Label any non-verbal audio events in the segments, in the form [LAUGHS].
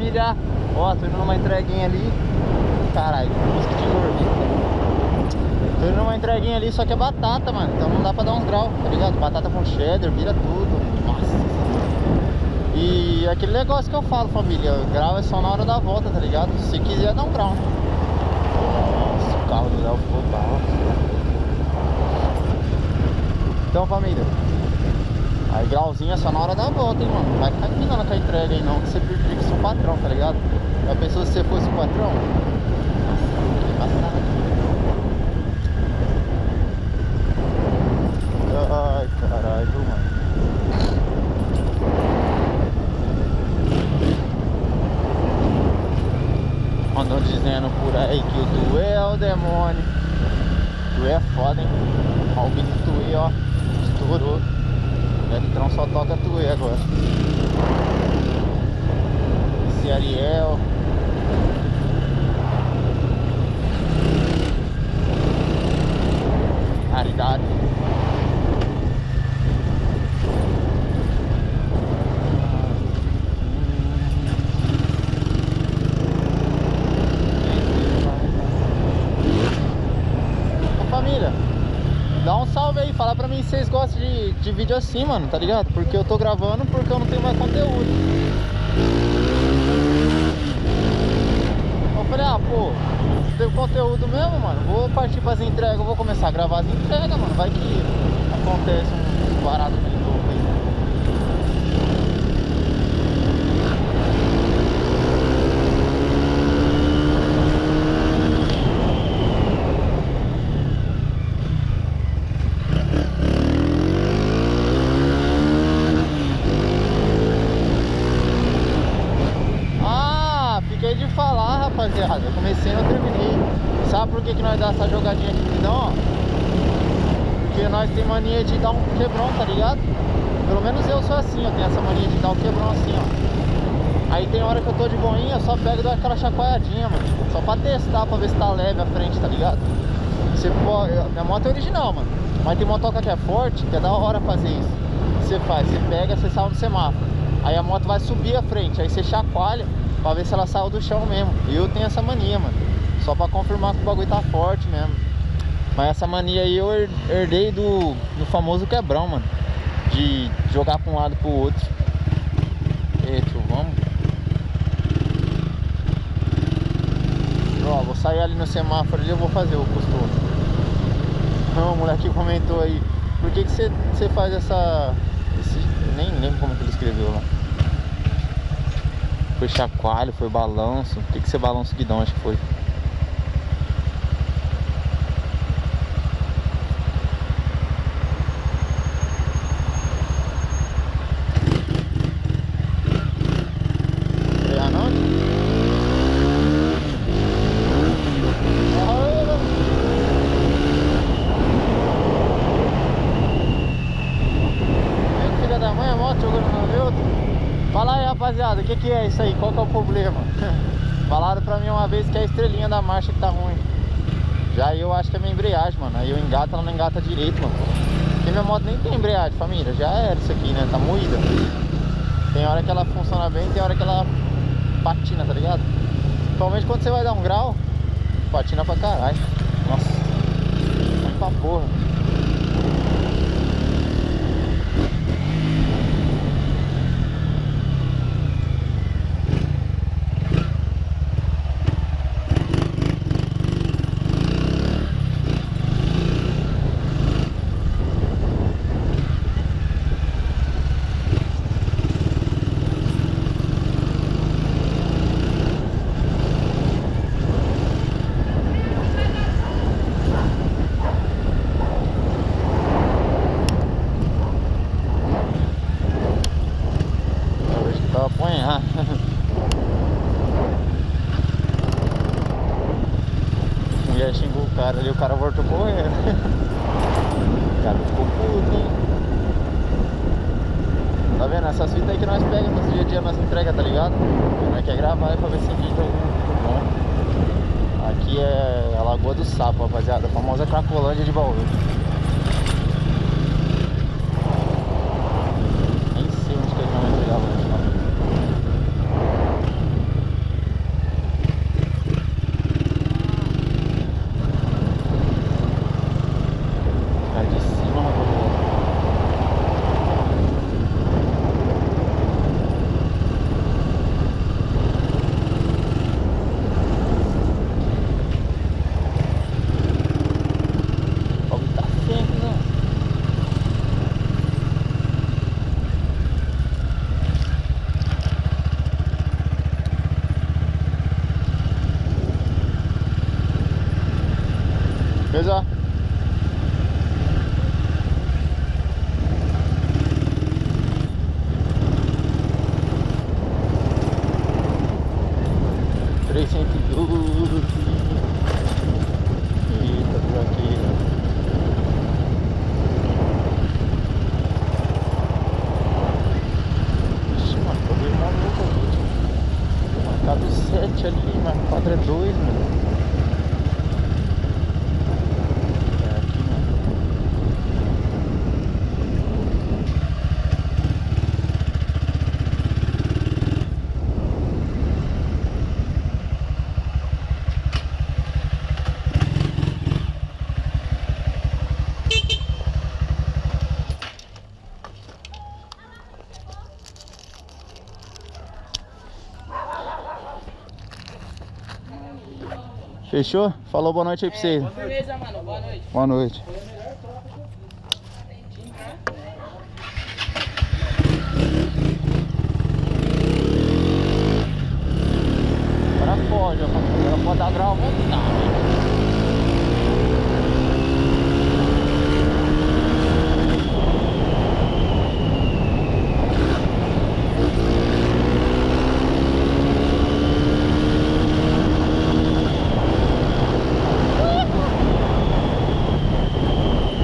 família. Ó, tô indo numa entreguinha ali. Caralho, música de dormir. Tô indo numa entreguinha ali, só que é batata, mano. Então não dá pra dar uns graus, tá ligado? Batata com cheddar, vira tudo. Nossa. E aquele negócio que eu falo, família, grau é só na hora da volta, tá ligado? Se quiser, dá um grau. Nossa, o carro do Léo ficou. Então, família, aí grauzinho é só na hora da volta, hein, mano. Vai ficar empinando com a entrega aí, não, que você prejudica seu patrão, tá ligado? Já pensou se você fosse o patrão? Ai, caralho, mano. Andam dizendo por aí que o Tuê é o demônio. Tuê é foda, hein? Ó, o do Tuê, ó. Estourou. O Electron só toca Tuê agora. Esse Ariel. Raridade. Família, dá um salve aí, fala pra mim se vocês gostam de, de vídeo assim, mano, tá ligado? Porque eu tô gravando porque eu não tenho mais conteúdo. Eu falei, ah, pô, teve conteúdo mesmo, mano, vou partir entregas, eu vou começar a gravar as entregas, mano, vai que acontece um barato meio louco aí. Ah, fiquei de falar, rapaziada. Eu comecei e não terminei. Sabe por que, que nós dá essa jogadinha aqui então, ó? Porque nós tem mania de dar um quebrão, tá ligado? Pelo menos eu sou assim, eu tenho essa mania de dar um quebrão assim, ó. Aí tem hora que eu tô de boinha, eu só pego e dou aquela chacoalhadinha, mano. Só pra testar, pra ver se tá leve a frente, tá ligado? Você pode... Minha moto é original, mano. Mas tem motoca que é forte, que é da hora fazer isso. Você faz, você pega, você sai no semáforo. Aí a moto vai subir a frente, aí você chacoalha pra ver se ela saiu do chão mesmo. Eu tenho essa mania, mano. Só pra confirmar que o bagulho tá forte mesmo. Mas essa mania aí eu her- herdei do, do famoso quebrão, mano. De jogar pra um lado pro outro. E tio, vamos. Ó, vou sair ali no semáforo ali, eu vou fazer o costume. Não, o moleque comentou aí. Por que que você você faz essa... Esse, nem lembro como que ele escreveu lá. Foi chacoalho, foi balanço. Que que você balança o guidão, acho que foi. Frear não? Viu, Filha da mãe, a moto jogando no meu. Fala aí, rapaziada, o que, que é isso aí? Qual que é o problema? [LAUGHS] Falaram pra mim uma vez que é a estrelinha da marcha que tá ruim. Já eu acho que é minha embreagem, mano. Aí eu engato, ela não engata direito, mano. Porque minha moto nem tem embreagem, família. Já era isso aqui, né? Tá moída. Tem hora que ela funciona bem, tem hora que ela patina, tá ligado? Principalmente quando você vai dar um grau, patina pra caralho. Nossa, vai pra porra. Hoje que tá apanhar. A mulher xingou o cara ali, o cara voltou correndo. [LAUGHS] O cara ficou puto, hein? Tá vendo? Essas fitas aí que nós pegamos dia a dia nas entregas, tá ligado? E nós quer gravar aí pra ver se vídeo muito bom. Aqui é a Lagoa do Sapo, rapaziada. A famosa Cracolândia de Bauru. Hey, thank you. Ooh. Fechou? Falou boa noite aí pra vocês. Beleza, mano. Boa noite. Boa noite. Agora pode, ó. Agora pode dar grau à vontade.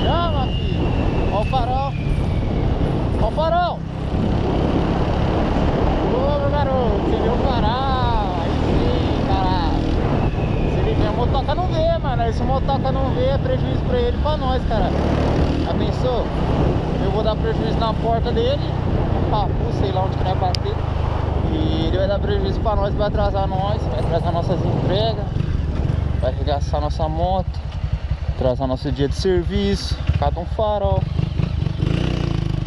Chama, filho. Ó o farol. Ó o farol. Ô, meu garoto. Você viu o farol. Aí sim, caralho. Se liga, a motoca não vê, mano. Aí Se o motoca não vê, é prejuízo pra ele e pra nós, cara. Já pensou? Eu vou dar prejuízo na porta dele. No papu, sei lá onde que vai bater. E ele vai dar prejuízo pra nós, vai atrasar nós. Vai atrasar nossas entregas. Vai arregaçar nossa moto. Atrasar nosso dia de serviço, cada um farol.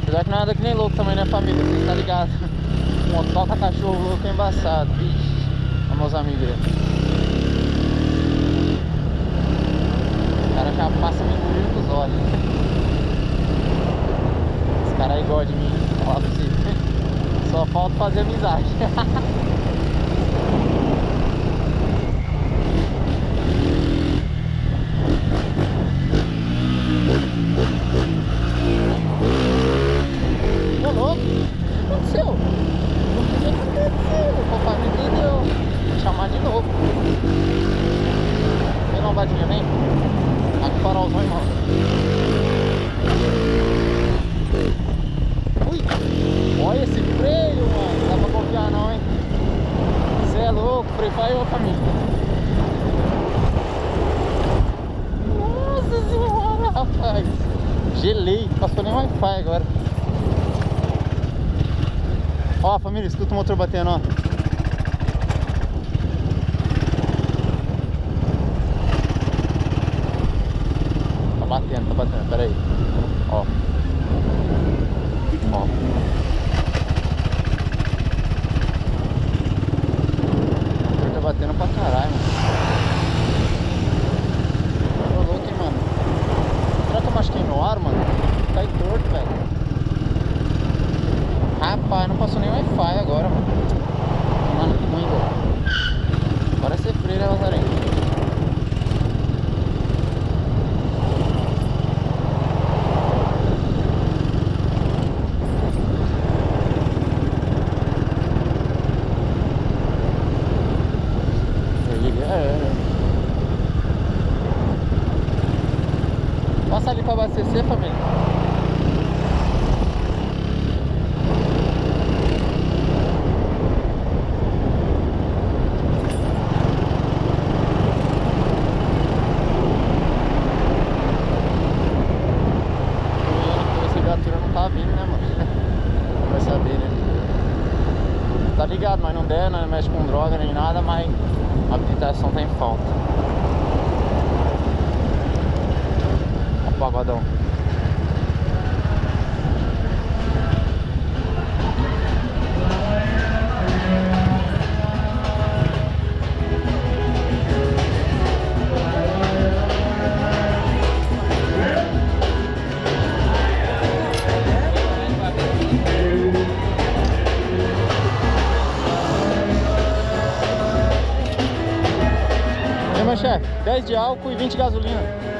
Apesar que nada que nem louco também, né família? Vocês tá ligado? [LAUGHS] Motoca cachorro louco é embaçado. Olha meus amigos já passa me engolindo com os olhos. Esse cara aí gosta de mim, falar pra você. Só falta fazer amizade. [LAUGHS] Ô louco, o que aconteceu? O que aconteceu? O papai não entendeu. Vou chamar de novo. Vem lombadinha, vem. Aqui o farolzão, irmão. Ui! Olha esse freio, mano. Não dá pra confiar não, hein? Você louco, freio falhou, família. Nossa senhora, rapaz. Gelei, passou nem Wi-Fi agora. Ó, família, escuta o motor batendo, ó. Tá batendo, tá batendo, pera aí. Ó. Ó. O motor tá batendo pra caralho, mano. Tô louco, hein, mano. Será que eu machuquei meu ar, mano? Tá aí torto, velho. Rapaz, não passou nem Wi-Fi agora, mano. Mano, que ruim, velho. Parece ser freio, né, Lazarento? Aí, é. Viatura não tá né, [LAUGHS] né? Ligado, mas não der, não mexe com droga nem nada, mas a habilitação tá em falta. Ó o pagodão. Aí, meu chefe? 10 de álcool e 20 de gasolina.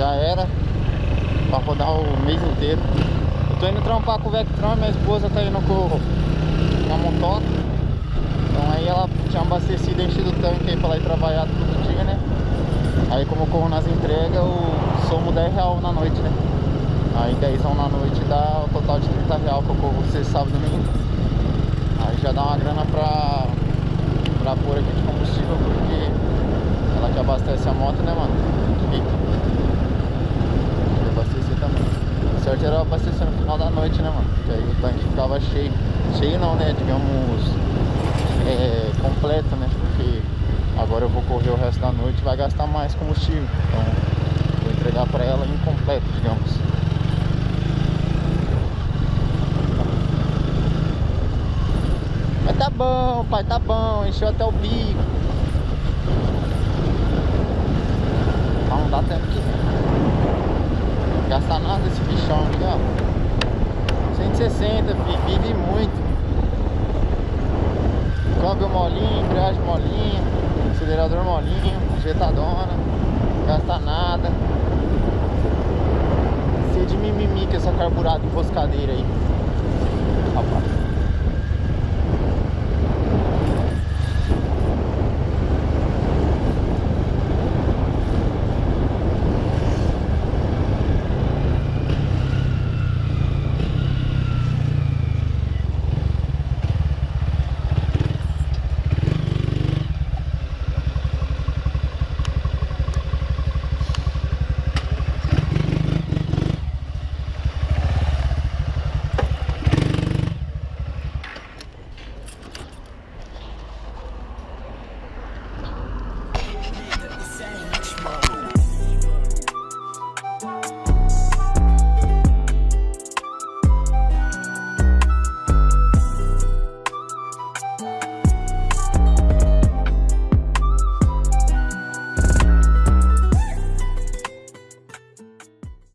Já era. Pra rodar o mês inteiro. Eu tô indo trampar com o Vectron, minha esposa tá indo com, a motoca. Então aí ela tinha abastecido, enchido o tanque aí pra ir trabalhar todo dia, né? Aí como eu corro nas entregas, eu somo 10 real na noite, né? Aí 10 na noite dá o total de 30 real que eu corro sexta, sábado e domingo. Aí já dá uma grana pra, pra pôr aqui de combustível, porque ela que abastece a moto, né, mano? Tem abastecer também. O certo era abastecer no final da noite, né, mano? Que aí o tanque ficava cheio. Cheio não, né? Digamos, é, completo, né? Porque agora eu vou correr o resto da noite e vai gastar mais combustível. Então, vou entregar pra ela incompleto, digamos. tá bom, pai, tá bom, encheu até o bico. Mas não dá tempo que gastar nada desse bichão aqui, ó. 160, filho, vive muito. Câmbio molinho, embreagem molinha, acelerador molinho, jetadona, gasta nada. Ser de mimimi com essa carburada enroscadeira aí. Rapaz.